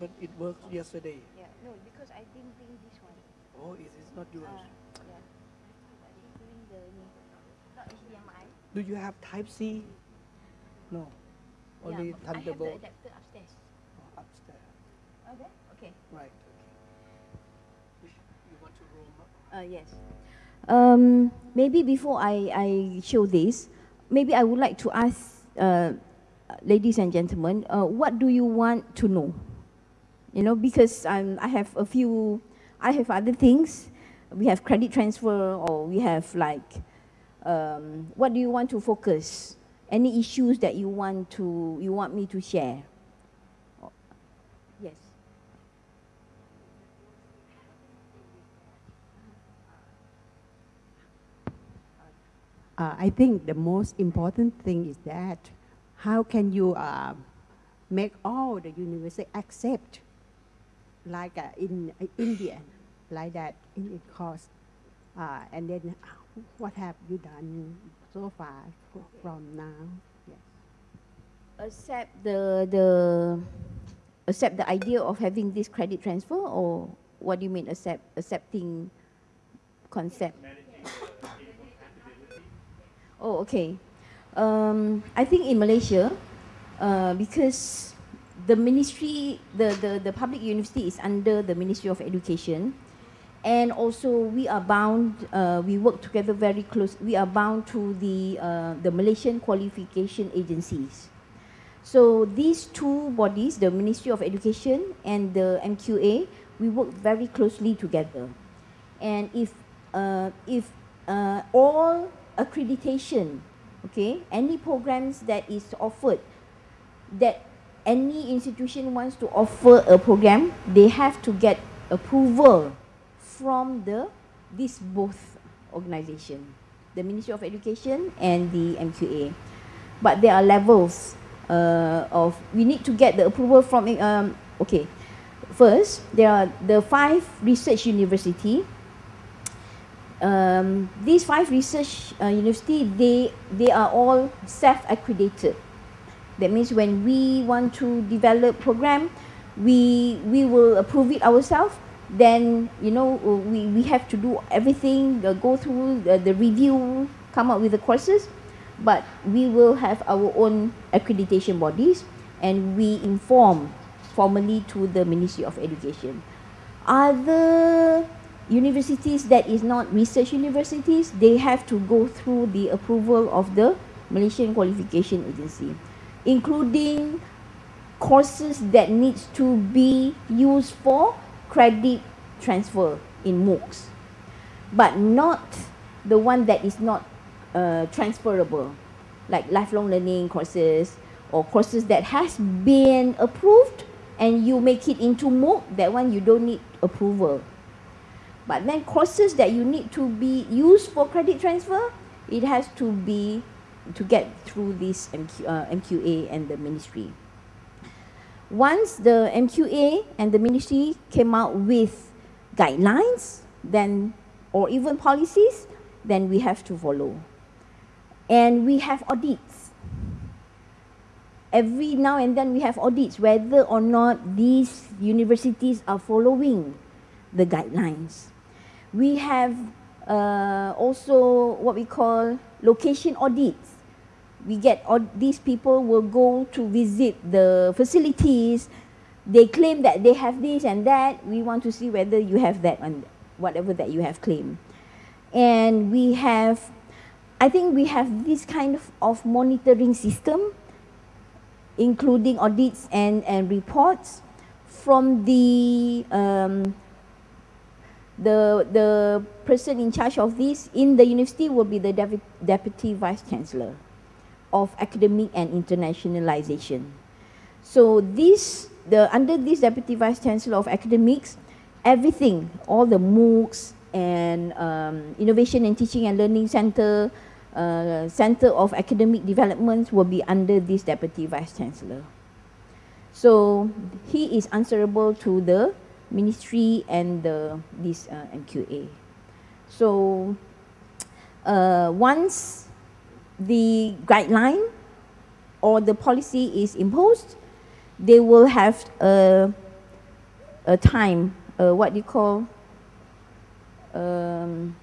but it worked yesterday. Yeah, no, because I didn't bring this one. Oh, it is not yours. Ah, yeah. Doing the. Not HDMI. Do you have Type C? No. Only yeah, but I have the adapter upstairs. oh, upstairs. Okay. Okay. Right. Okay. You want to roam up? Uh, yes. Um, maybe before I, I show this, maybe I would like to ask, uh, ladies and gentlemen, uh, what do you want to know? You know, because um, I have a few, I have other things. We have credit transfer or we have like, um, what do you want to focus? Any issues that you want to, you want me to share? Yes. Uh, I think the most important thing is that how can you uh, make all the university accept like uh, in uh, India, like that in the course, uh, and then uh, what have you done so far from now? Yes. accept the the accept the idea of having this credit transfer or what do you mean accept accepting concept oh okay um, I think in Malaysia uh, because the ministry the, the the public university is under the Ministry of Education and also we are bound uh, we work together very close we are bound to the uh, the Malaysian qualification agencies so these two bodies, the Ministry of Education and the MQA, we work very closely together. And if uh, if uh, all accreditation, okay, any programs that is offered, that any institution wants to offer a program, they have to get approval from the these both organization, the Ministry of Education and the MQA. But there are levels uh, of we need to get the approval from um, okay. First there are the five research university. Um, these five research uh, university they they are all self accredited that means when we want to develop program we we will approve it ourselves. Then you know we we have to do everything uh, go through the, the review come up with the courses. But we will have our own accreditation bodies and we inform formally to the Ministry of Education. Other universities that is not research universities, they have to go through the approval of the Malaysian Qualification Agency, including courses that needs to be used for credit transfer in MOOCs, but not the one that is not uh, transferable, like lifelong learning courses or courses that has been approved and you make it into MOOC, that one you don't need approval. But then courses that you need to be used for credit transfer, it has to be to get through this MQ, uh, MQA and the ministry. Once the MQA and the ministry came out with guidelines, then or even policies, then we have to follow. And we have audits. Every now and then we have audits whether or not these universities are following the guidelines. We have uh, also what we call location audits. We get all these people will go to visit the facilities. They claim that they have this and that. We want to see whether you have that and whatever that you have claimed. And we have I think we have this kind of, of monitoring system, including audits and, and reports from the, um, the, the person in charge of this in the university will be the Deputy Vice Chancellor of Academic and Internationalization. So this, the, under this Deputy Vice Chancellor of Academics, everything, all the MOOCs and um, Innovation and Teaching and Learning Center, uh, Center of Academic Development will be under this Deputy Vice Chancellor. So he is answerable to the ministry and the, this uh, MQA. So uh, once the guideline or the policy is imposed, they will have a a time, uh, what do you call, um,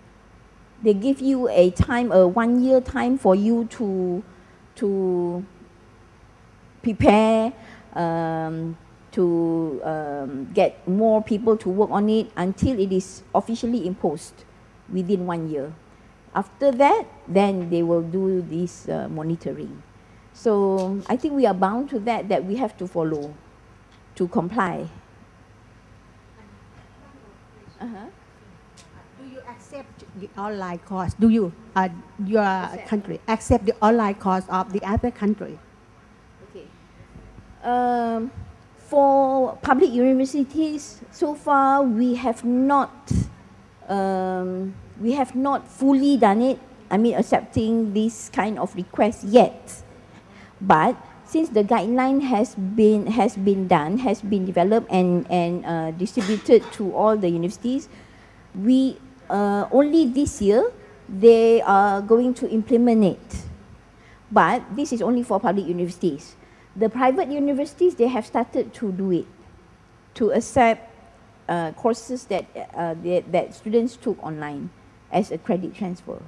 they give you a time, a one year time for you to, to prepare, um, to um, get more people to work on it until it is officially imposed within one year. After that, then they will do this uh, monitoring. So I think we are bound to that, that we have to follow, to comply. Uh-huh. Do you accept the online course? Do you, uh, your Accept. country, accept the online course of the other country? Okay. Um, for public universities, so far we have not, um, we have not fully done it. I mean, accepting this kind of request yet. But since the guideline has been has been done, has been developed and and uh, distributed to all the universities, we uh, only this year they are going to implement it. But this is only for public universities. The private universities, they have started to do it, to accept uh, courses that, uh, that, that students took online as a credit transfer.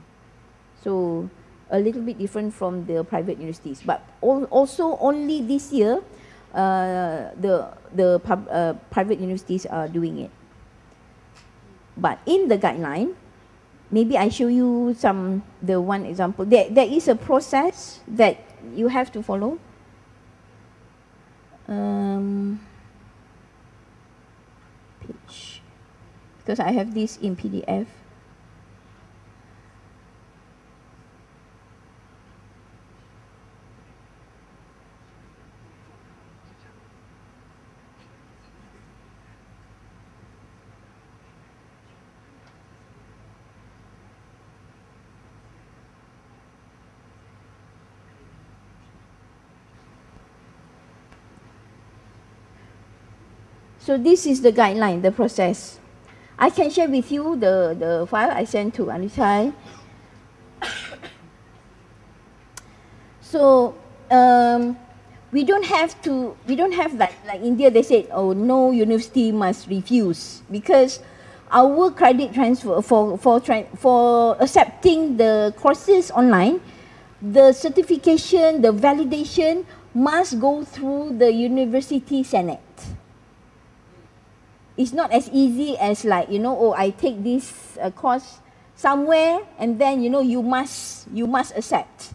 So a little bit different from the private universities. But al- also only this year, uh, the, the pub, uh, private universities are doing it. But in the guideline, maybe I show you some, the one example. There, there is a process that you have to follow. Um, page. Because I have this in PDF. So this is the guideline, the process. I can share with you the, the file I sent to Anitai. So um, we don't have to, we don't have like, like India, they said, oh, no university must refuse because our credit transfer for, for, for accepting the courses online, the certification, the validation must go through the university senate it's not as easy as like you know oh i take this uh, course somewhere and then you know you must you must accept.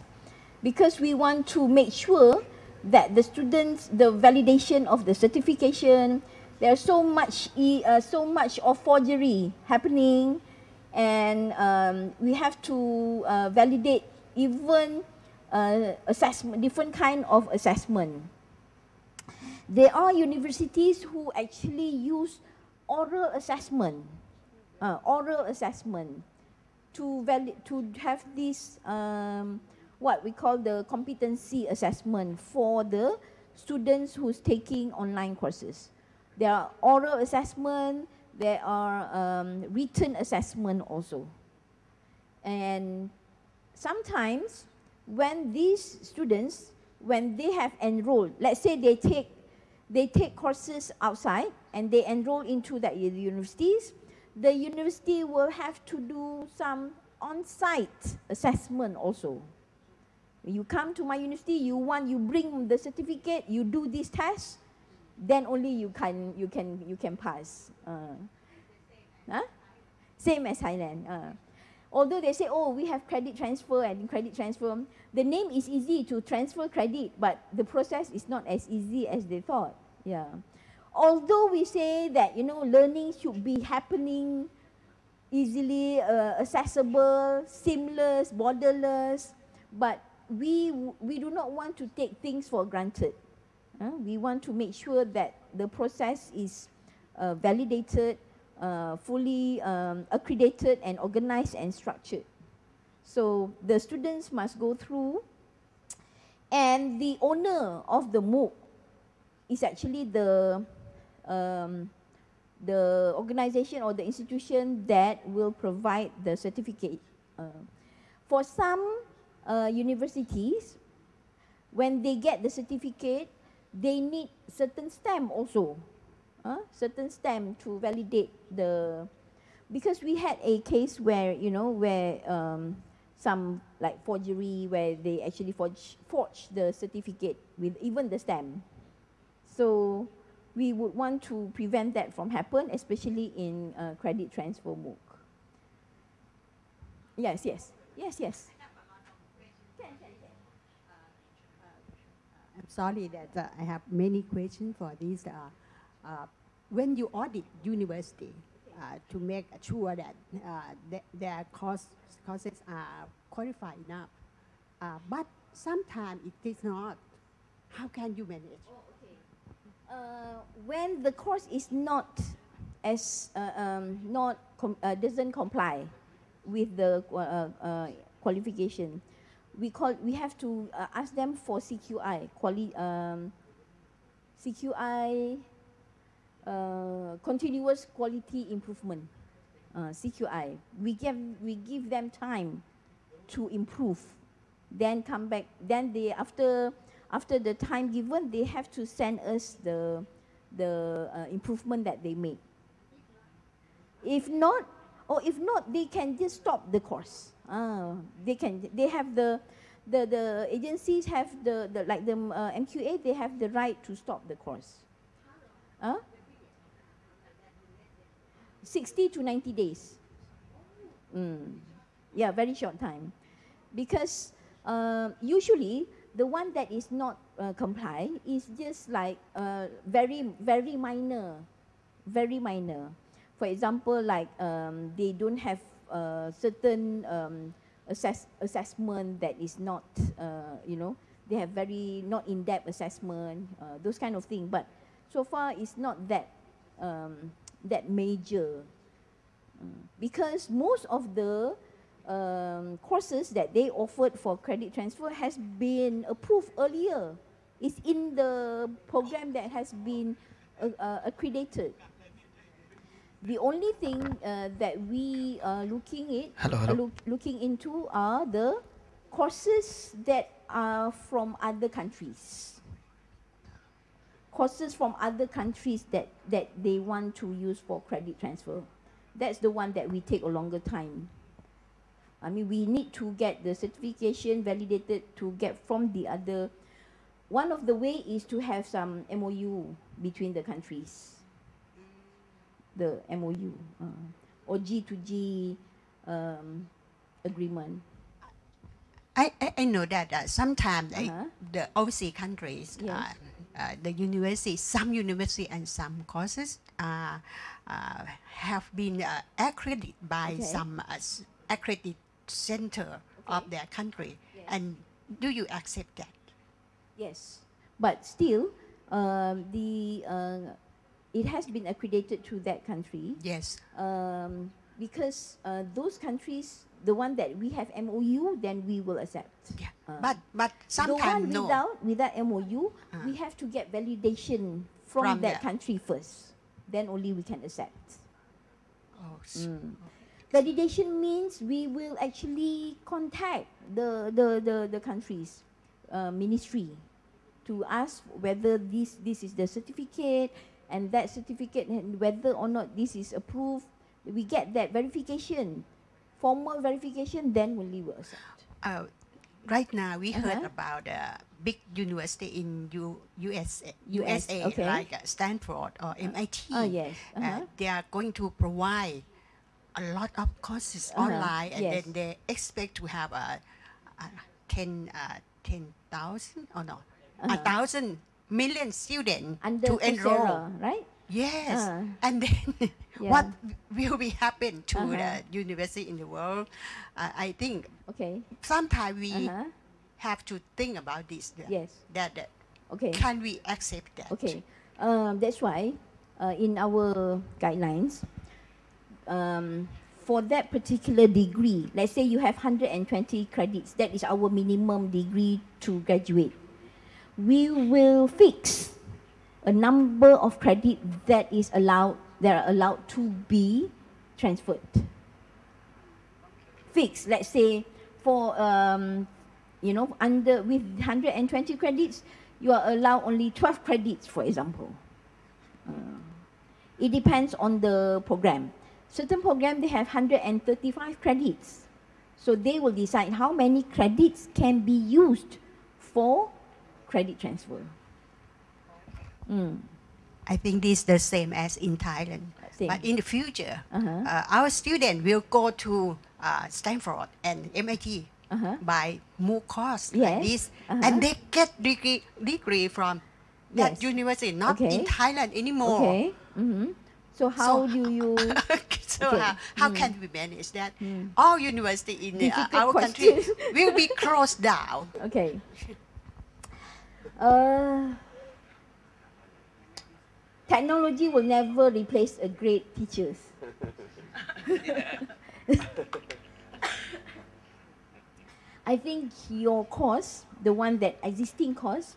Because we want to make sure that the students the validation of the certification there's so much e- uh, so much of forgery happening and um, we have to uh, validate even uh, assessment different kind of assessment. There are universities who actually use oral assessment, uh, oral assessment to to have this um, what we call the competency assessment for the students who's taking online courses. There are oral assessment, there are um, written assessment also. And sometimes when these students, when they have enrolled, let's say they take they take courses outside and they enroll into the universities, the university will have to do some on-site assessment also. You come to my university, you want, you bring the certificate, you do this test, then only you can, you can, you can pass. Uh, huh? Same as Thailand. Uh. Although they say, oh, we have credit transfer and credit transfer, the name is easy to transfer credit, but the process is not as easy as they thought. Yeah. Although we say that, you know, learning should be happening easily uh, accessible, seamless, borderless, but we, we do not want to take things for granted. Uh, we want to make sure that the process is uh, validated, uh, fully um, accredited and organized and structured. So the students must go through and the owner of the MOOC is actually the um, the organization or the institution that will provide the certificate. Uh, for some uh, universities, when they get the certificate, they need certain stamp also. Uh, certain stamp to validate the because we had a case where you know where um, some like forgery where they actually forge forge the certificate with even the stamp so we would want to prevent that from happen especially in uh, credit transfer MOOC yes yes yes yes I'm sorry that uh, I have many questions for this. Uh, uh, when you audit university uh, to make sure that uh, th- their course, courses are qualified enough, uh, but sometimes it is not. How can you manage? Uh, when the course is not as uh, um, not com- uh, doesn't comply with the uh, uh, qualification, we call we have to ask them for CQI quali- um, CQI continuous quality improvement CQI. We give we give them time to improve, then come back. Then they after after the time given, they have to send us the the uh, improvement that they made. If not, or if not, they can just stop the course. Ah, they can. They have the, the the agencies have the, the like the uh, MQA. They have the right to stop the course. Huh? 60 to 90 days. Mm. Yeah, very short time. Because uh, usually the one that is not uh, comply is just like uh, very, very minor, very minor. For example, like um, they don't have uh, certain um, assess assessment that is not, uh, you know, they have very not in-depth assessment, uh, those kind of thing. But so far, it's not that um, that major Mm. because most of the um, courses that they offered for credit transfer has been approved earlier. It's in the program that has been uh, uh, accredited. The only thing uh, that we are looking at Hello, hello. look, looking into are the courses that are from other countries. Courses from other countries that, that they want to use for credit transfer. That's the one that we take a longer time. I mean, we need to get the certification validated to get from the other. One of the way is to have some MOU between the countries. The MOU uh, or G to G um, agreement. I, I, I know that uh, sometimes Uh-huh. the overseas countries, Yes. uh, uh, the university, some university and some courses uh, uh, have been uh, accredited by Okay. some uh, accredited center of their country. Yes. And do you accept that? Yes, but still, um, the uh, it has been accredited to that country. Yes. um, because uh, those countries, the one that we have MOU, then we will accept. Yeah. Uh, but but the sometimes no. without without MOU, Uh. we have to get validation from, From that the- country first. Then only we can accept. Oh, Mm. Validation means we will actually contact the the the, the country's uh, ministry to ask whether this this is the certificate and that certificate and whether or not this is approved. We get that verification, formal verification, then only we accept. Uh, right now, we heard Uh-huh. about a big university in U- USA, US, USA okay. like uh, Stanford or MIT. oh, yes, Uh, uh-huh. they are going to provide a lot of courses Uh-huh, online, and yes. then they expect to have a, a 10, uh, 10,000 or no, a Uh-huh. thousand million students Under to enroll. Coursera, right? Yes, Uh. and then Yeah. what will be happen to Uh-huh. the university in the world? Uh, I think Okay. sometimes we Uh-huh. have to think about this. that- Yes. That, that Okay. can we accept that? Okay, um, that's why uh, in our guidelines, um, for that particular degree, let's say you have 120 credits, that is our minimum degree to graduate. We will fix a number of credit that is allowed that are allowed to be transferred. Fix, let's say, for um, you know, under with 120 credits, you are allowed only 12 credits, for example. Uh, It depends on the program. Certain program, they have 135 credits. So they will decide how many credits can be used for credit transfer. Mm. I think this is the same as in Thailand. Same. But in the future, Uh-huh. uh, our student will go to uh, Stanford and MIT Uh-huh. by more course Yes. like this, Uh-huh. and they get degree degree from that Yes. university, not Okay. in Thailand anymore. Okay. hmm So how So- do you? so how, how Mm. can we manage that? Mm. All university in uh, our country will be closed down. Okay. Uh, technology will never replace a great teachers. I think your course, the one that existing course,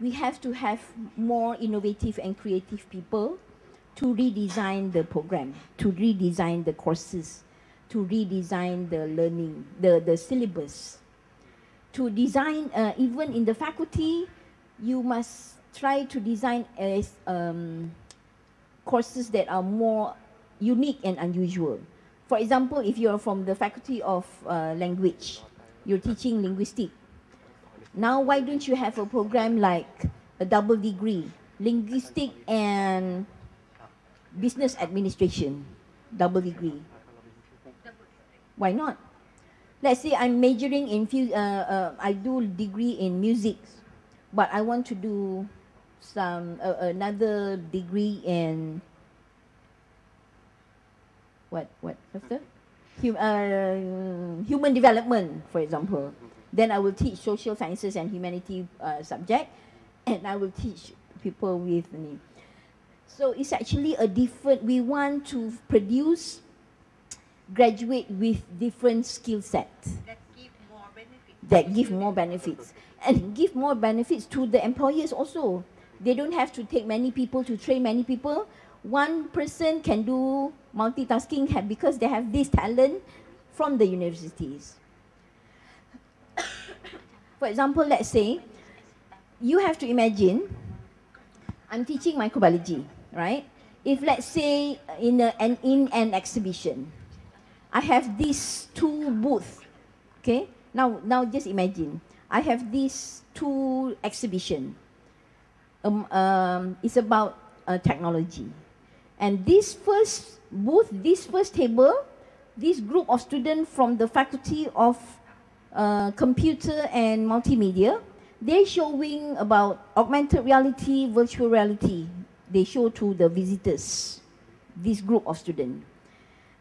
we have to have more innovative and creative people to redesign the program, to redesign the courses, to redesign the learning, the, the syllabus. To design, uh, even in the faculty, you must try to design as um, courses that are more unique and unusual. For example, if you're from the faculty of uh, language, you're teaching linguistic. Now, why don't you have a program like a double degree, linguistic and business administration, double degree? Why not? Let's say I'm majoring in, uh, uh, I do degree in music, but I want to do some uh, another degree in what what the hum, uh, human development, for example. Then I will teach social sciences and humanity uh, subject, and I will teach people with. So it's actually a different. We want to produce graduate with different skill sets That give more benefit. that give more benefits and give more benefits to the employers also. They don't have to take many people to train many people. One person can do multitasking ha- because they have this talent from the universities. For example, let's say you have to imagine I'm teaching microbiology, right? If let's say in a, an in an exhibition, I have these two booths Okay, now now just imagine I have these two exhibition. Um, um, it's about uh, technology, and this first booth, this first table, this group of students from the faculty of uh, computer and multimedia, they're showing about augmented reality, virtual reality. They show to the visitors, this group of students.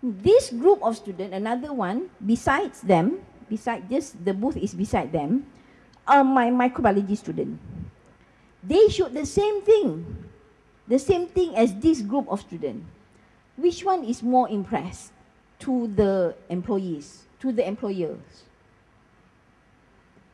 This group of students, another one, besides them, beside just the booth is beside them, are my microbiology student. They showed the same thing, the same thing as this group of students. Which one is more impressed to the employees, to the employers?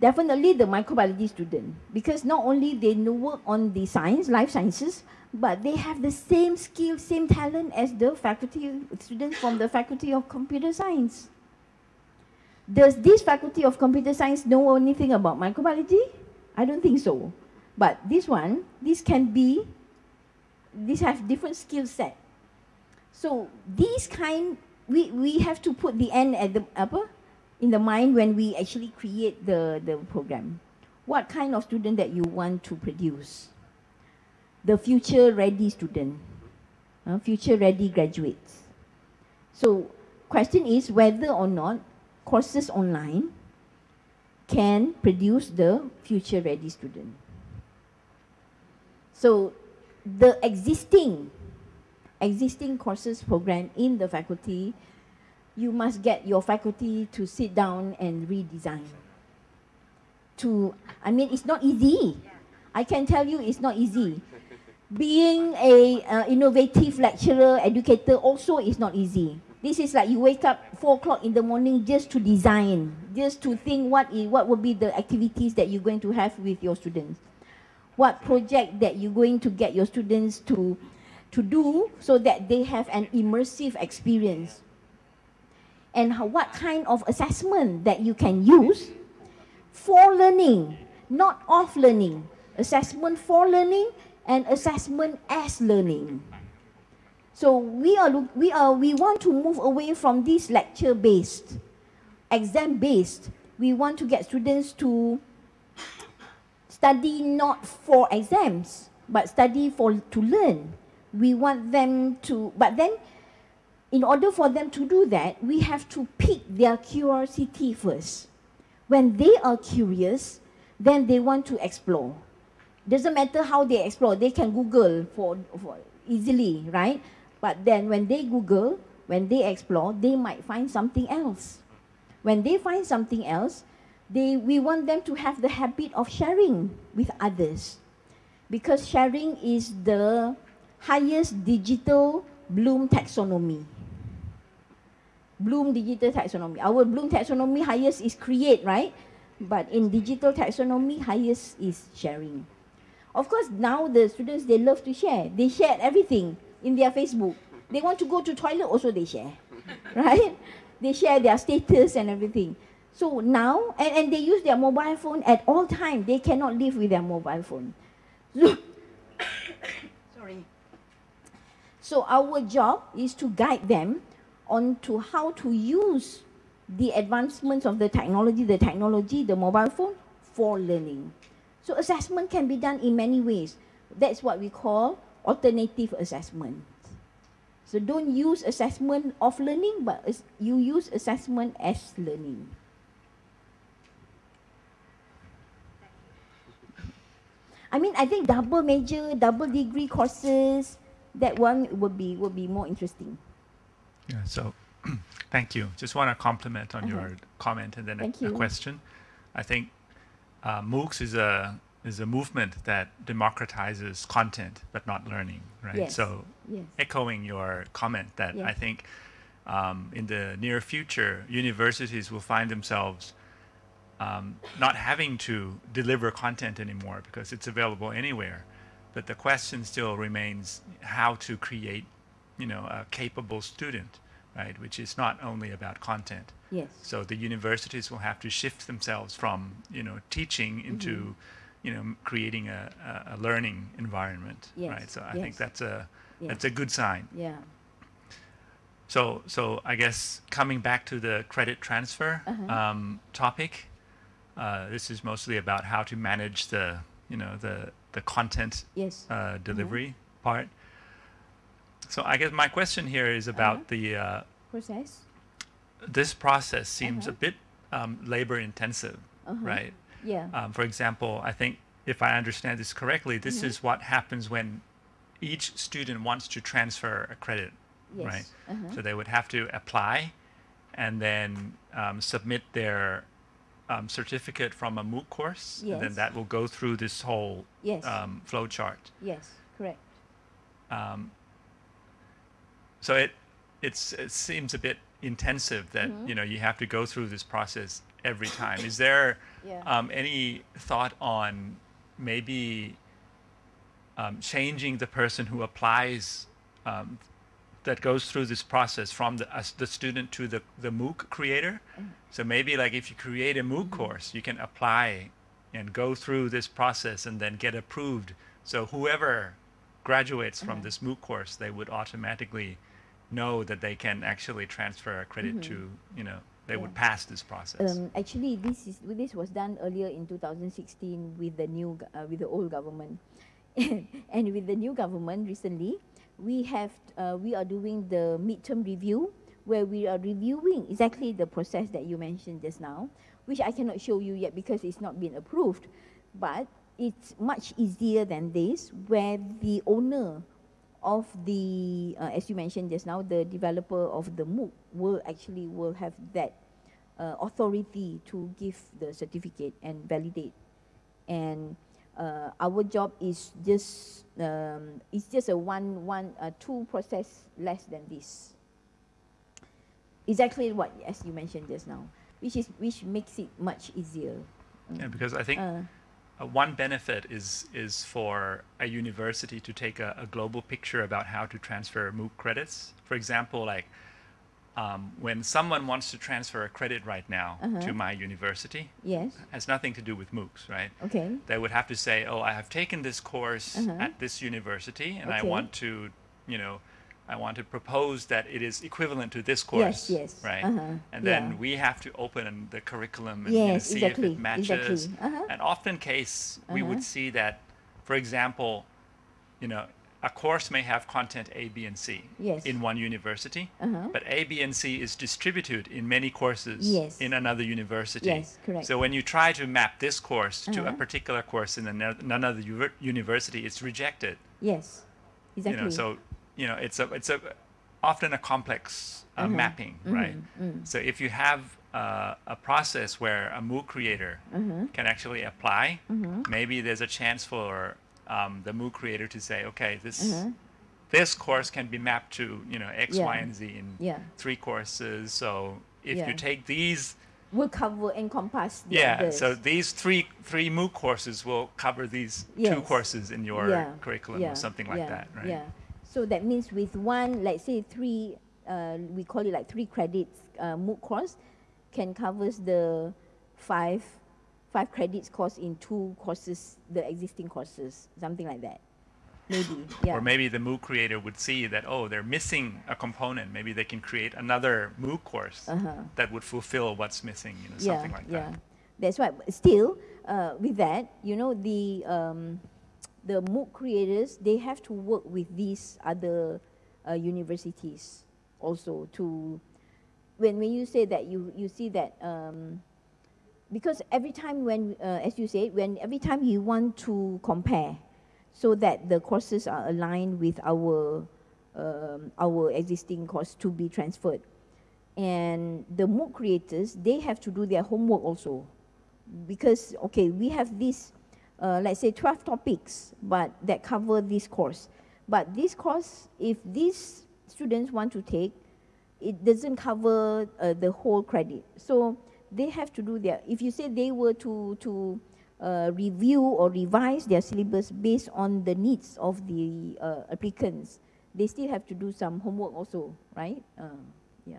Definitely the microbiology student, because not only they work on the science, life sciences, but they have the same skill, same talent as the faculty students from the faculty of computer science. Does this faculty of computer science know anything about microbiology? I don't think so. But this one, this can be, these have different skill set. So these kind, we, we have to put the end at the upper, in the mind when we actually create the, the program. What kind of student that you want to produce? The future ready student, uh, future ready graduates. So question is whether or not courses online can produce the future ready student. So the existing existing courses program in the faculty, you must get your faculty to sit down and redesign. To I mean it's not easy. I can tell you it's not easy. Being a uh, innovative lecturer, educator also is not easy. This is like you wake up four o'clock in the morning just to design, just to think what is what will be the activities that you're going to have with your students, what project that you're going to get your students to to do so that they have an immersive experience, and how, what kind of assessment that you can use for learning, not off learning, assessment for learning and assessment as learning. So we are look, we are we want to move away from this lecture based, exam based. We want to get students to study not for exams, but study for to learn. We want them to, but then in order for them to do that, we have to pick their curiosity first. When they are curious, then they want to explore. Doesn't matter how they explore, they can Google for, for easily, right? But then when they Google, when they explore, they might find something else. When they find something else, they, we want them to have the habit of sharing with others. Because sharing is the highest digital Bloom taxonomy. Bloom digital taxonomy. Our Bloom taxonomy highest is create, right? But in digital taxonomy, highest is sharing. Of course, now the students, they love to share. They share everything in their Facebook. They want to go to toilet, also they share, right? They share their status and everything. So now, and, and they use their mobile phone at all time. They cannot live with their mobile phone. So, sorry. So our job is to guide them on to how to use the advancements of the technology, the technology, the mobile phone for learning. So assessment can be done in many ways. That's what we call alternative assessment. So don't use assessment of learning, but you use assessment as learning. I mean, I think double major, double degree courses, that one would be would be more interesting. Yeah, so thank you. Just want to compliment on Uh-huh. your comment and then a, a question. I think uh, MOOCs is a is a movement that democratizes content but not learning, right? Yes. So Yes. echoing your comment that I think um, in the near future, universities will find themselves um, not having to deliver content anymore because it's available anywhere. But the question still remains how to create, you know, a capable student, right? Which is not only about content. Yes. So the universities will have to shift themselves from, you know, teaching into, Mm-hmm. you know, creating a, a, a learning environment, Yes, right? So I think that's a yes. that's a good sign. Yeah. So, so I guess coming back to the credit transfer Uh-huh. um, topic, uh, this is mostly about how to manage the, you know, the the content Yes. uh, delivery part. So I guess my question here is about Uh-huh. the uh, Process. This process seems a Uh-huh. bit um, labor intensive, Uh-huh. right? Yeah. Um, for example, I think if I understand this correctly, this Mm-hmm. is what happens when each student wants to transfer a credit yes. right. Uh-huh. So they would have to apply and then um, submit their um, certificate from a MOOC course. And then that will go through this whole Yes. um, flow chart. yes. Correct. Um, so it it's it seems a bit intensive that Mm-hmm. you know you have to go through this process every time. Is there Yeah. um, any thought on maybe um, changing the person who applies um, that goes through this process from the, as the student to the, the MOOC creator? Mm. So maybe like if you create a MOOC Mm-hmm. course, you can apply and go through this process and then get approved. So whoever graduates from this MOOC course, they would automatically know that they can actually transfer a credit to, you know, they would Mm-hmm. Pass this process. Um, actually, this is this was done earlier in 2016 with the new uh, with the old government, and with the new government recently, we have uh, we are doing the midterm review where we are reviewing exactly the process that you mentioned just now, which I cannot show you yet because it's not been approved, but it's much easier than this where the owner of the, uh, as you mentioned just now, the developer of the MOOC will actually will have that uh, authority to give the certificate and validate. And uh, our job is just um, it's just a one one uh, two process less than this. Exactly what as you mentioned just now, which is which makes it much easier. yeah, because I think Uh, one benefit is is for a university to take a, a global picture about how to transfer MOOC credits. For example, like um, when someone wants to transfer a credit right now Uh-huh. to my university, yes. has nothing to do with MOOCs, right? Okay. They would have to say, "Oh, I have taken this course Uh-huh. at this university, and I want to, you know, I want to propose that it is equivalent to this course, yes, right? uh-huh, And then yeah. we have to open the curriculum and you know, see exactly, if it matches. exactly, uh-huh. And often case we Uh-huh. would see that, for example, you know, a course may have content A, B, and C Yes. in one university, Uh-huh. but A, B, and C is distributed in many courses Yes. in another university. Yes, correct. So when you try to map this course to a Uh-huh. particular course in another university, it's rejected. Yes, exactly. You know, so you know, it's a it's a often a complex uh, Uh-huh. mapping, right? mm. So if you have uh, a process where a MOOC creator Uh-huh. can actually apply, maybe there's a chance for um, the MOOC creator to say, okay, this this course can be mapped to you know X, Y, Yeah. and Z in Yeah. three courses. So if you take these will cover encompass the yeah, others. so these three three MOOC courses will cover these two courses in your Yeah, curriculum yeah, or something like yeah, that, right? Yeah. So that means with one, let's say three, uh, we call it like three credits uh, MOOC course, can covers the five, five credits course in two courses, the existing courses, something like that. Maybe, yeah. Or maybe the MOOC creator would see that, oh, they're missing a component. Maybe they can create another MOOC course Uh-huh. that would fulfill what's missing, you know, yeah, something like yeah. that. That's right. But Still, uh, with that, you know, the um, the MOOC creators they have to work with these other uh, universities also to when when you say that you you see that um, because every time when uh, as you said when every time you want to compare so that the courses are aligned with our um, our existing course to be transferred. And the MOOC creators they have to do their homework also because okay we have this uh, let's say 12 topics but that cover this course. But this course if these students want to take it doesn't cover uh, the whole credit. So they have to do their if you say they were to to uh, review or revise their syllabus based on the needs of the uh, applicants they still have to do some homework also right? Um, yeah.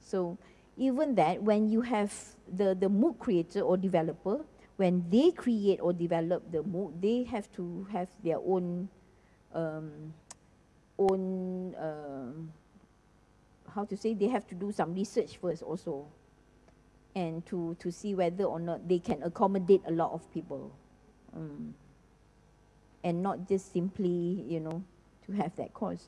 So even that, when you have the, the MOOC creator or developer, when they create or develop the MOOC, they have to have their own, um, own, um, how to say, they have to do some research first also, and to, to see whether or not they can accommodate a lot of people, um, and not just simply, you know, to have that course.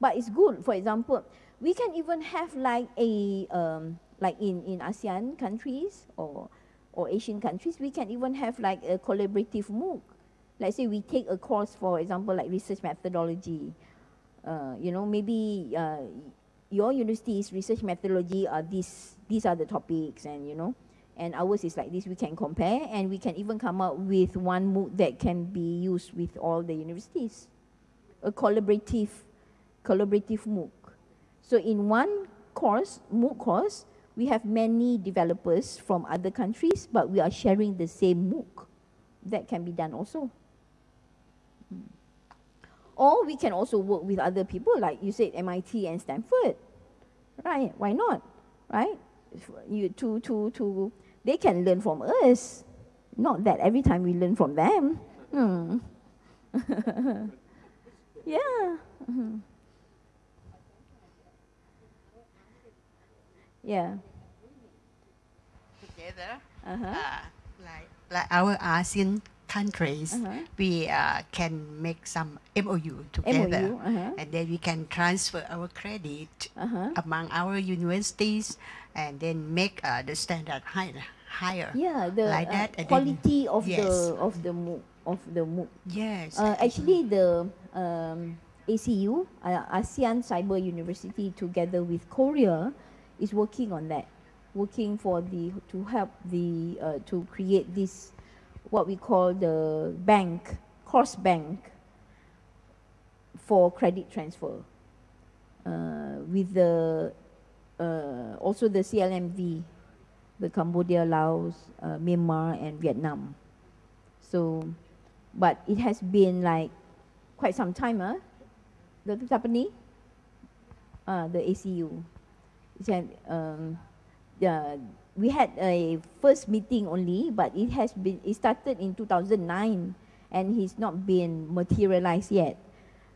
But it's good. For example, we can even have like a um, like in in ASEAN countries or or Asian countries, we can even have like a collaborative MOOC. Let's say we take a course, for example, like research methodology. Uh, you know, maybe uh, your university's research methodology are these these are the topics, and you know, and ours is like this. We can compare, and we can even come up with one MOOC that can be used with all the universities. A collaborative collaborative MOOC. So in one course, MOOC course, we have many developers from other countries, but we are sharing the same MOOC. That can be done also. Mm. Or we can also work with other people, like you said, MIT and Stanford. Right? Why not? Right? You to to to they can learn from us. Not that every time we learn from them. Hmm. yeah. Mhm. Yeah. together, Uh-huh. uh, like like our ASEAN countries, Uh-huh. we uh, can make some MOU together, MOU. Uh-huh. and then we can transfer our credit Uh-huh. among our universities, and then make uh, the standard higher. higher. Yeah, the Like uh, that, and then- quality of yes. the of the MOOC of the MOOC. Yes. Uh, actually, the um, ACU, uh, ASEAN Cyber University, together with Korea, is working on that, working for the to help the uh, to create this, what we call the bank cross bank. For credit transfer, uh, with the uh, also the CLMV, the Cambodia, Laos, uh, Myanmar, and Vietnam. So, but it has been like quite some time, huh? Dr. Tapani? Uh, the ACU. Um, we had a first meeting only, but it has been, it started in 2009 and it's not been materialized yet.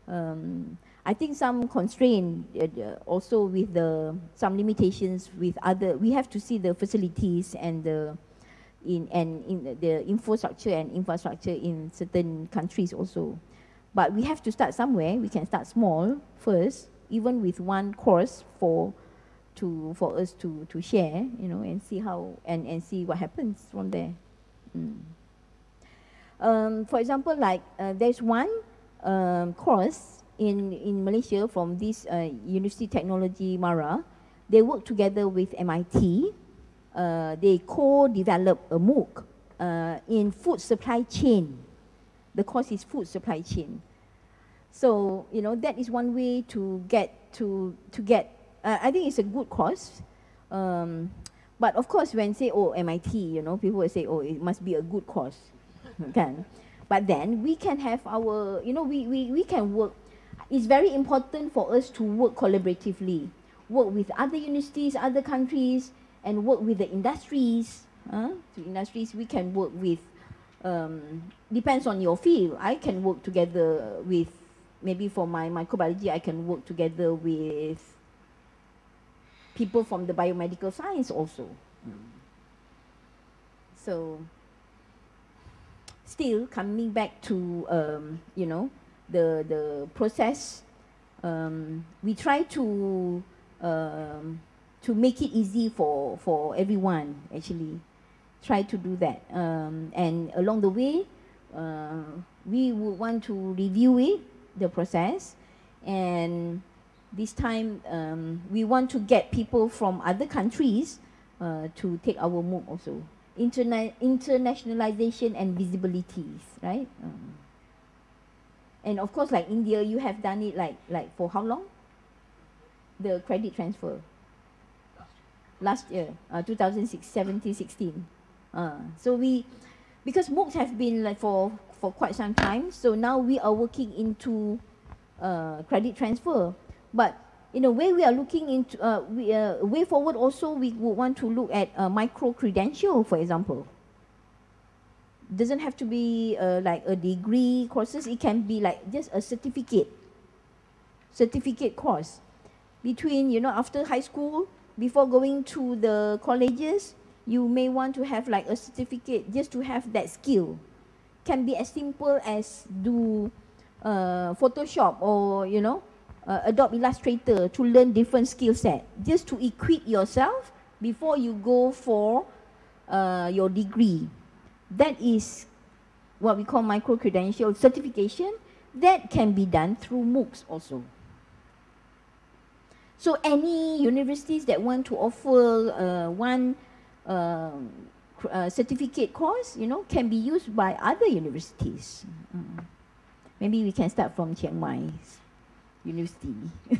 Um, I think some constraint uh, uh, also with the some limitations with other. We have to see the facilities and the in and in the infrastructure and infrastructure in certain countries also. But we have to start somewhere. We can start small first, even with one course for to for us to to share, you know, and see how and and see what happens from there. Mm. Um, for example, like uh, there's one um, course in in Malaysia from this uh, University Technology Mara. They work together with MIT. Uh, they co-develop a MOOC uh, in food supply chain. The course is food supply chain. So you know that is one way to get to to get. Uh, I think it's a good course. Um, but of course, when say oh MIT, you know, people will say oh it must be a good course, can. But then we can have our, you know, we, we, we can work. It's very important for us to work collaboratively, work with other universities, other countries, and work with the industries. Uh, to industries, we can work with. Um, depends on your field. I can work together with maybe for my microbiology, I can work together with people from the biomedical science also. So still coming back to um, you know the the process, um, we try to um, to make it easy for for everyone actually. Try to do that, um, and along the way, uh, we would want to review it, the process, and this time um, we want to get people from other countries uh, to take our MOOC also. Interna- internationalization and visibilities, right? Um, and of course, like India, you have done it like like for how long? The credit transfer. Last year, uh, 2006, 17, 16. Uh, so we, because MOOCs have been like for for quite some time, so now we are working into uh, credit transfer. But in a way, we are looking into uh, we, uh, way forward. Also, we would want to look at uh, micro credential, for example. Doesn't have to be uh, like a degree courses. It can be like just a certificate, certificate course, between you know after high school before going to the colleges. You may want to have like a certificate just to have that skill. Can be as simple as do uh, Photoshop or you know uh, Adobe Illustrator to learn different skill set, just to equip yourself before you go for uh, your degree. That is what we call micro credential certification. That can be done through MOOCs also. So any universities that want to offer uh, one um, uh, certificate course, you know, can be used by other universities. Mm. Maybe we can start from Chiang Mai University.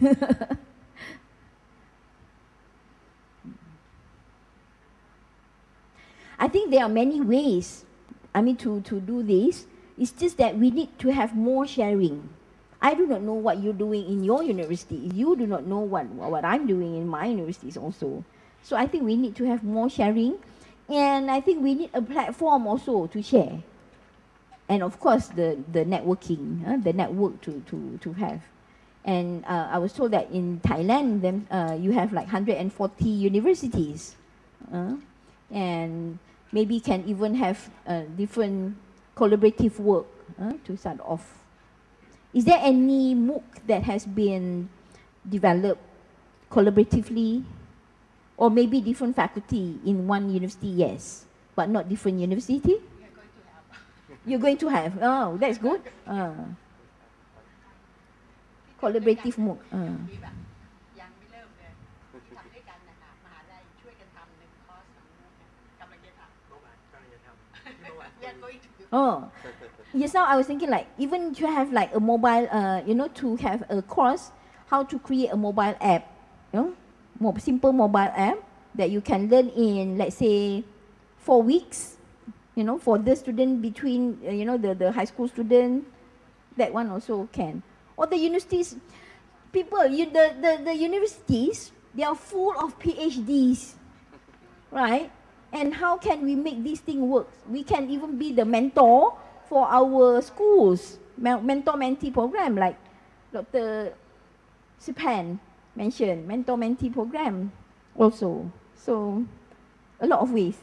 I think there are many ways, I mean, to, to do this. It's just that we need to have more sharing. I do not know what you're doing in your university. You do not know what, what I'm doing in my universities also. So I think we need to have more sharing. And I think we need a platform also to share. And of course, the, the networking, uh, the network to, to, to have. And uh, I was told that in Thailand, then, uh, you have like 140 universities. Uh, and maybe can even have uh, different collaborative work uh, to start off. Is there any MOOC that has been developed collaboratively? Or maybe different faculty in one university, yes, but not different university? You're going to have. Oh, that's good. Uh, collaborative MOOC. Uh. มีแบบยังไม่เริ่มเลยทำด้วยกันนะคะมหาลัยช่วยกันทำหนึ่งคอร์สของมุกเนี่ยกำลังจะทำ We are going to do Oh, yes. Now I was thinking like even to have like a mobile, uh, you know, to have a course how to create a mobile app, you know, more simple mobile app that you can learn in, let's say, four weeks, you know, for the student between, uh, you know, the, the high school student, that one also can. Or the universities, people, you, the, the, the universities, they are full of PhDs, right? And how can we make this thing work? We can even be the mentor for our schools, mentor-mentee program like Dr. SPAN mentioned, mentor-mentee program also. So a lot of ways.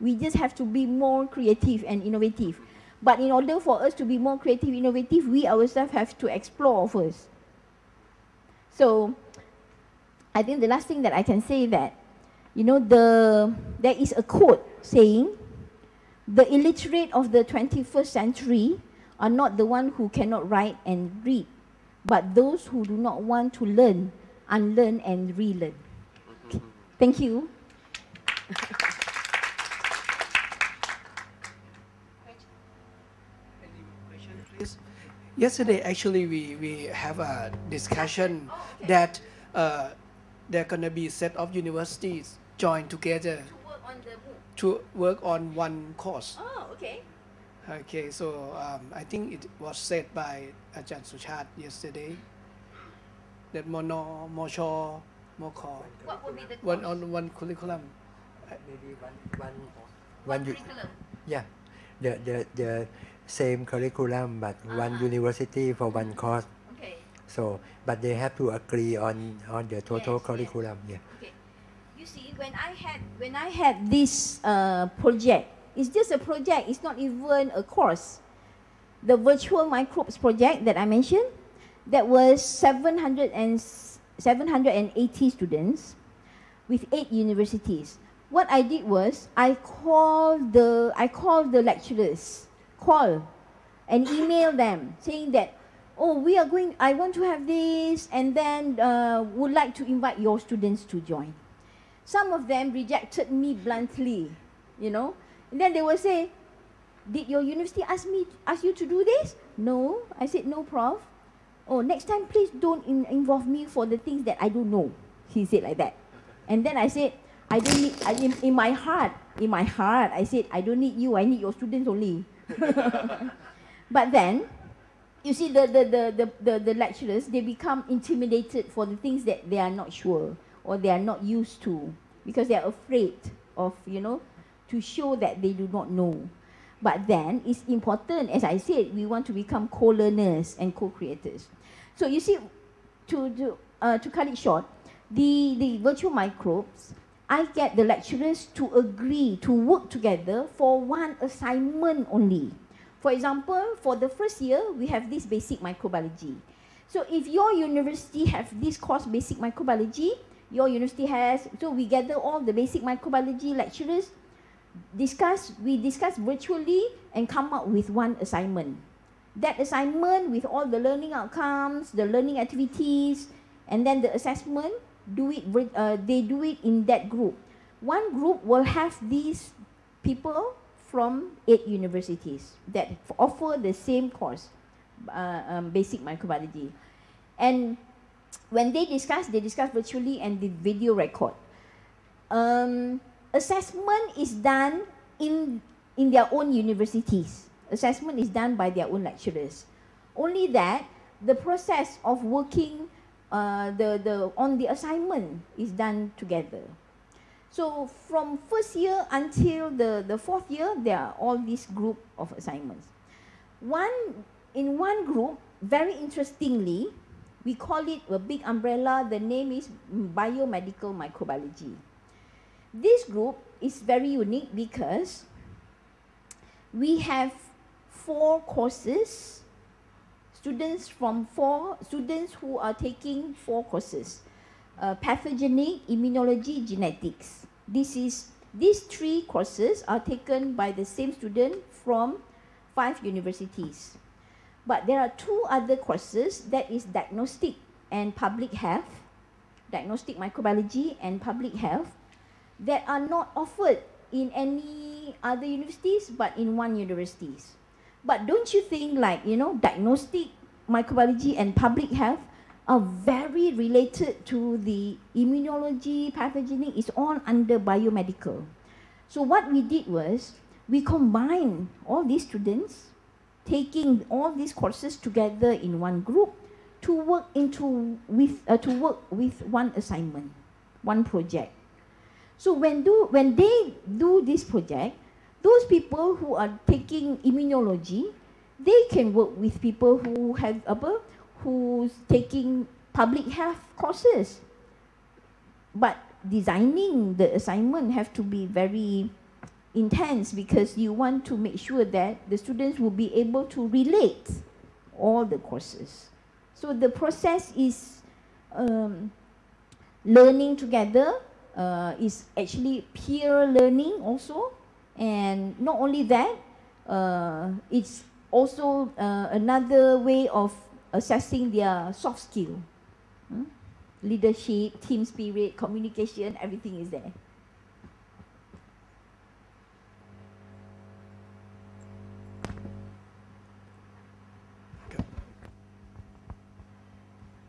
We just have to be more creative and innovative. But in order for us to be more creative, innovative, we ourselves have to explore first. So I think the last thing that I can say that, you know, the there is a quote saying, the illiterate of the 21st century are not the one who cannot write and read, but those who do not want to learn, unlearn and relearn. Mm-hmm. Thank you. Any question, please? Yesterday, actually, we, we have a discussion that uh, there are going to be a set of universities join together to work on the MOOC. to work on one course. Oh, okay. Okay, so um, I think it was said by Ajahn Suchat yesterday that mono, mocho, moko, What would be the one on one curriculum. maybe one one one u- curriculum? yeah the the the same curriculum but one Ah. university for one course Okay. so but they have to agree on on the total Yes, yes. curriculum yeah Okay. You see, when I had when I had this uh, project, it's just a project. It's not even a course. The virtual microbes project that I mentioned, that was 700 and 780 students with eight universities. What I did was I called the I called the lecturers, call, and email them saying that, oh, we are going. I want to have this, and then uh, would like to invite your students to join. Some of them rejected me bluntly, you know, and then they will say, did your university ask me ask you to do this? No, I said no, prof. Oh, next time please don't in, involve me for the things that I don't know. He said like that, and then I said. I don't need, I, in, in my heart, in my heart, I said, I don't need you, I need your students only. but then, you see, the, the, the, the, the, lecturers, they become intimidated for the things that they are not sure or they are not used to because they are afraid of, you know, to show that they do not know. But then, it's important, as I said, we want to become co-learners and co-creators. So you see, to, to, uh, to cut it short, the, the virtual microbes, I get the lecturers to agree to work together for one assignment only. For example, for the first year, we have this basic microbiology. So if your university have this course, basic microbiology, your university has, so we gather all the basic microbiology lecturers, discuss, we discuss virtually and come up with one assignment. That assignment with all the learning outcomes, the learning activities, and then the assessment, do it, uh, they do it in that group. One group will have these people from eight universities that offer the same course, uh, um, basic microbiology. And when they discuss, they discuss virtually and the video record. Um, assessment is done in, in their own universities. Assessment is done by their own lecturers. Only that the process of working uh, the, the, on the assignment is done together. So from first year until the, the fourth year, there are all these group of assignments. One, in one group, very interestingly, we call it a big umbrella, the name is biomedical microbiology. This group is very unique because we have four courses, students from four, students who are taking four courses. Uh, pathogenic, immunology, genetics. This is, these three courses are taken by the same student from five universities. But there are two other courses that is diagnostic and public health, diagnostic microbiology and public health that are not offered in any other universities but in one universities. But don't you think like, you know, diagnostic microbiology and public health are very related to the immunology, pathogenic, is all under biomedical. So what we did was we combined all these students taking all these courses together in one group to work into with uh, to work with one assignment, one project. So when do when they do this project, those people who are taking immunology, they can work with people who have apa, who's taking public health courses. But designing the assignment have to be very intense because you want to make sure that the students will be able to relate all the courses. So the process is um, learning together, uh, is actually peer learning also. And not only that, uh, it's also uh, another way of assessing their soft skill. Hmm? Leadership, team spirit, communication, everything is there.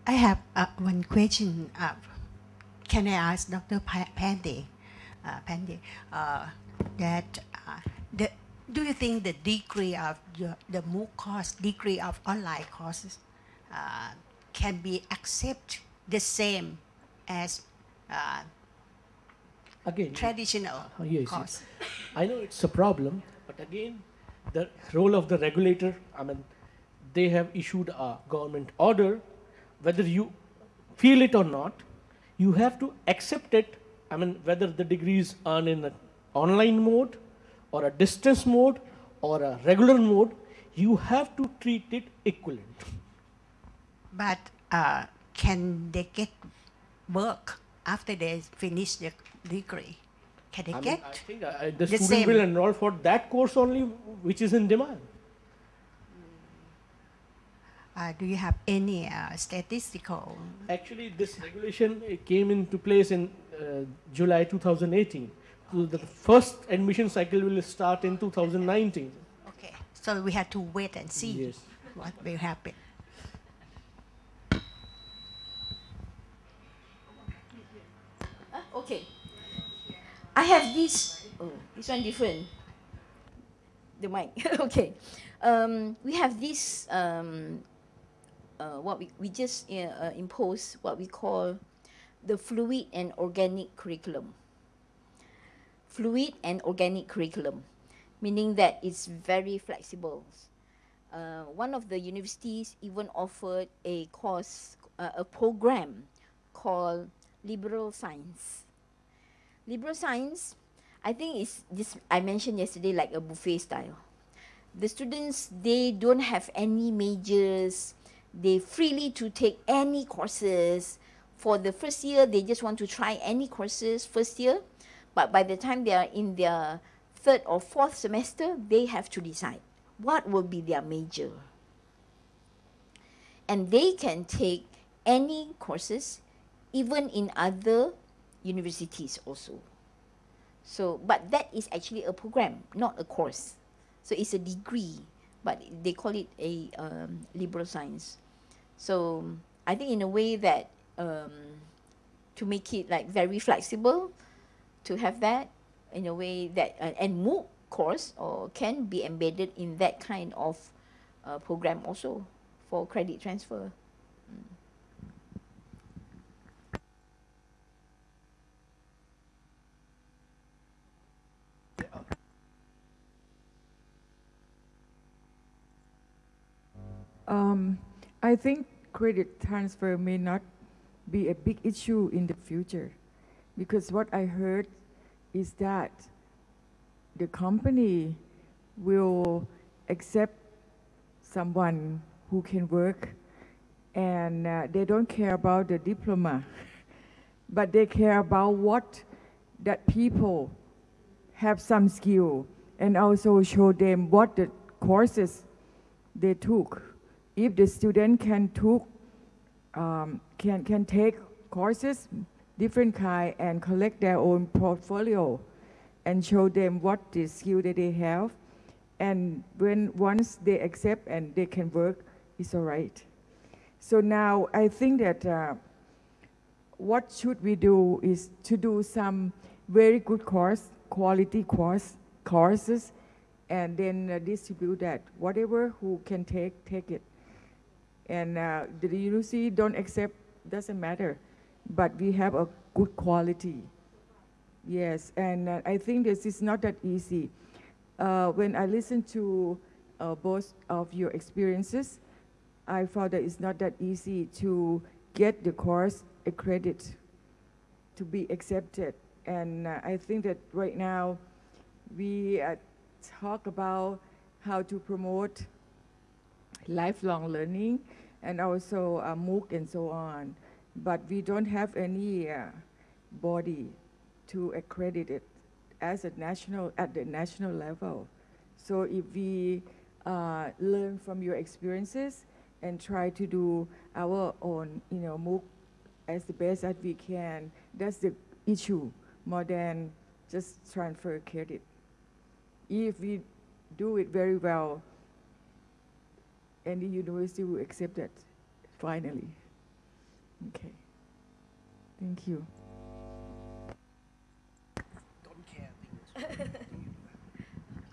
I have uh, one question. Uh, can I ask Dr. Pandey, uh, Pandey uh, that uh, the, do you think the degree of your, the MOOC course, degree of online courses, uh, can be accept the same as uh, Again, traditional uh, yes, course? yes. I know it's a problem, but again, the role of the regulator, I mean, they have issued a government order, whether you feel it or not, you have to accept it. I mean, whether the degrees are in an online mode or a distance mode or a regular mode, you have to treat it equivalent. But uh, can they get work after they finish their degree? Can they I, mean, get? I think uh, the, the student same. will enroll for that course only, which is in demand. Uh, do you have any uh, statistical? Actually, this regulation uh, came into place in uh, July 2018. So the first admission cycle will start in 2019. Okay, so we have to wait and see Yes. what will happen. Okay. I have this. Oh, this one different. The mic. okay. Um, we have this. Um, uh, what we we just uh, uh, impose what we call the fluid and organic curriculum. Fluid and organic curriculum, meaning that it's very flexible. Uh, one of the universities even offered a course, uh, a program called liberal science. Liberal science, I think is this I mentioned yesterday like a buffet style. The students they don't have any majors, they freely to take any courses. For the first year, they just want to try any courses first year, but by the time they are in their third or fourth semester, they have to decide what will be their major. And they can take any courses even in other universities also. So, but that is actually a program, not a course. So it's a degree, but they call it a um, liberal science. So I think in a way that um, to make it like very flexible, to have that in a way that uh, and MOOC course or can be embedded in that kind of uh, program also for credit transfer. Um, I think credit transfer may not be a big issue in the future because what I heard is that the company will accept someone who can work and uh, they don't care about the diploma but they care about what that people have some skill and also show them what the courses they took. If the student can took um, can can take courses different kind and collect their own portfolio and show them what the skill that they have. And when once they accept and they can work it's all right. So now i think that uh, what should we do is to do some very good course quality course courses and then uh, distribute that. Whatever who can take take it. And uh, the university don't accept doesn't matter but we have a good quality yes and uh, i think this is not that easy uh, when i listen to uh, both of your experiences I found that it's not that easy to get the course accredited to be accepted. And uh, I think that right now we uh, talk about how to promote lifelong learning and also uh, MOOC and so on. But we don't have any uh, body to accredit it as a national, at the national level. So if we uh, learn from your experiences and try to do our own, you know, MOOC as the best that we can, that's the issue more than just transfer credit. If we do it very well, any university will accept that finally. Thank you. Don't care.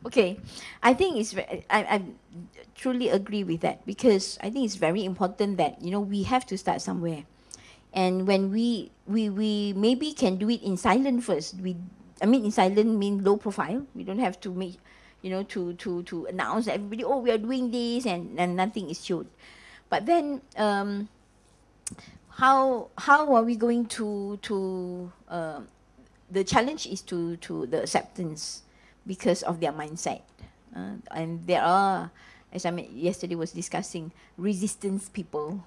Okay, I think it's I, I truly agree with that because I think it's very important that you know we have to start somewhere, and when we we we maybe can do it in silent first. We I mean in silent mean low profile. We don't have to make you know to to to announce everybody oh we are doing this and and nothing is showed, but then um, how how are we going to to um, the challenge is to to the acceptance because of their mindset. Uh, and there are, as I mean, yesterday was discussing, resistance people,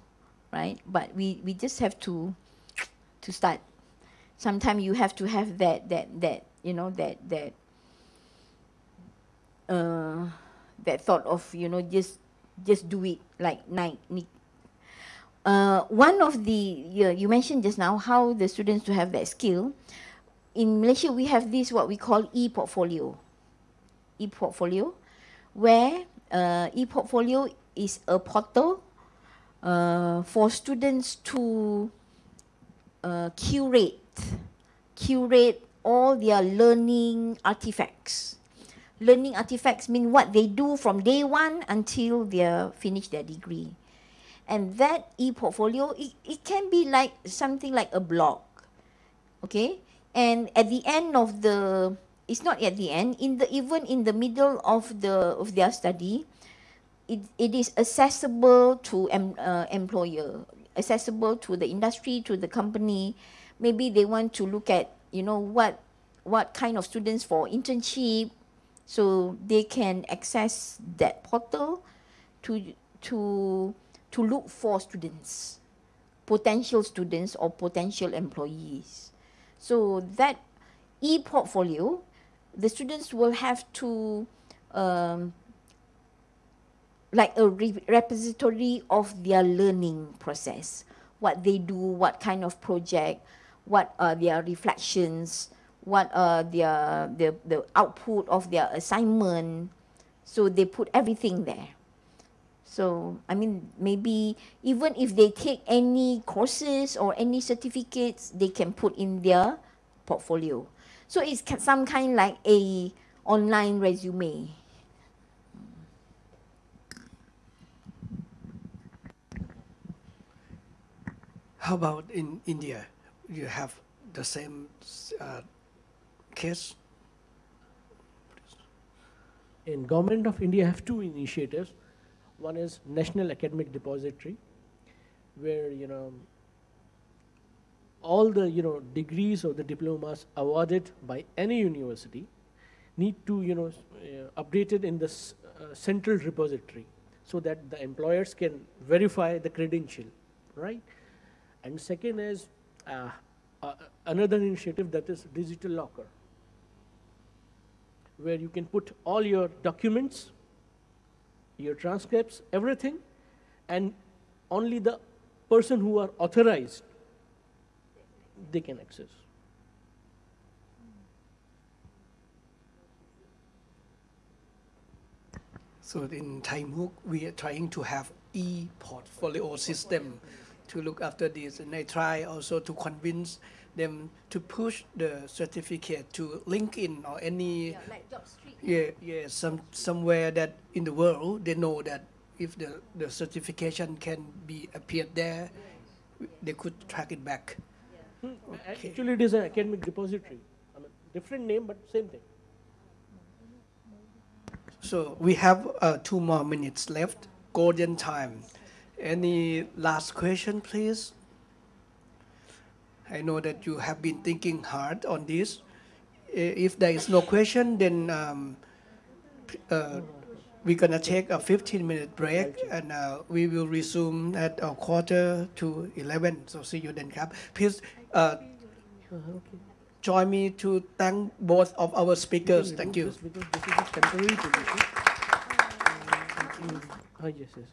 right? But we, we just have to to start. Sometimes you have to have that that that you know that that uh, that thought of you know just just do it like Nike. Uh, one of the you, you mentioned just now how the students to have that skill in Malaysia, we have this what we call e-portfolio. E-portfolio, where uh, e-portfolio is a portal uh, for students to uh, curate, curate all their learning artifacts. Learning artifacts mean what they do from day one until they finish their degree. And that e-portfolio, it, it can be like something like a blog, okay? and at the end of the it's not at the end in the even in the middle of the of their study it, it is accessible to em, uh, employer accessible to the industry to the company maybe they want to look at you know what what kind of students for internship so they can access that portal to to to look for students potential students or potential employees so that e-portfolio, the students will have to um, like a re repository of their learning process, what they do, what kind of project, what are their reflections, what are their the, the output of their assignment. So they put everything there. So, I mean, maybe even if they take any courses or any certificates, they can put in their portfolio. So it's some kind like a online resume. How about in India? You have the same uh, case? In Government of India have two initiatives. One is National Academic Depository, where you know all the you know degrees or the diplomas awarded by any university need to you know uh, updated in this uh, central repository so that the employers can verify the credential, right? And second is uh, another initiative that is digital locker, where you can put all your documents your transcripts, everything, and only the person who are authorized, they can access. So in Thai we are trying to have e-portfolio system to look after this. And I try also to convince them to push the certificate to LinkedIn or any Yeah, like JobStreet. yeah yeah some somewhere that in the world they know that if the the certification can be appeared there they could track it back Hmm, Okay. Actually, it is an academic repository. I mean, different name, but same thing. so we have uh, two more minutes left golden time Any last question, please? I know that you have been thinking hard on this. Eh, if there is no question, then um, uh, we're going to take a 15-minute break, and uh, we will resume at a quarter to 11. So see you then, Cap. Please uh, join me to thank both of our speakers. Thank you. Oh, yes, yes.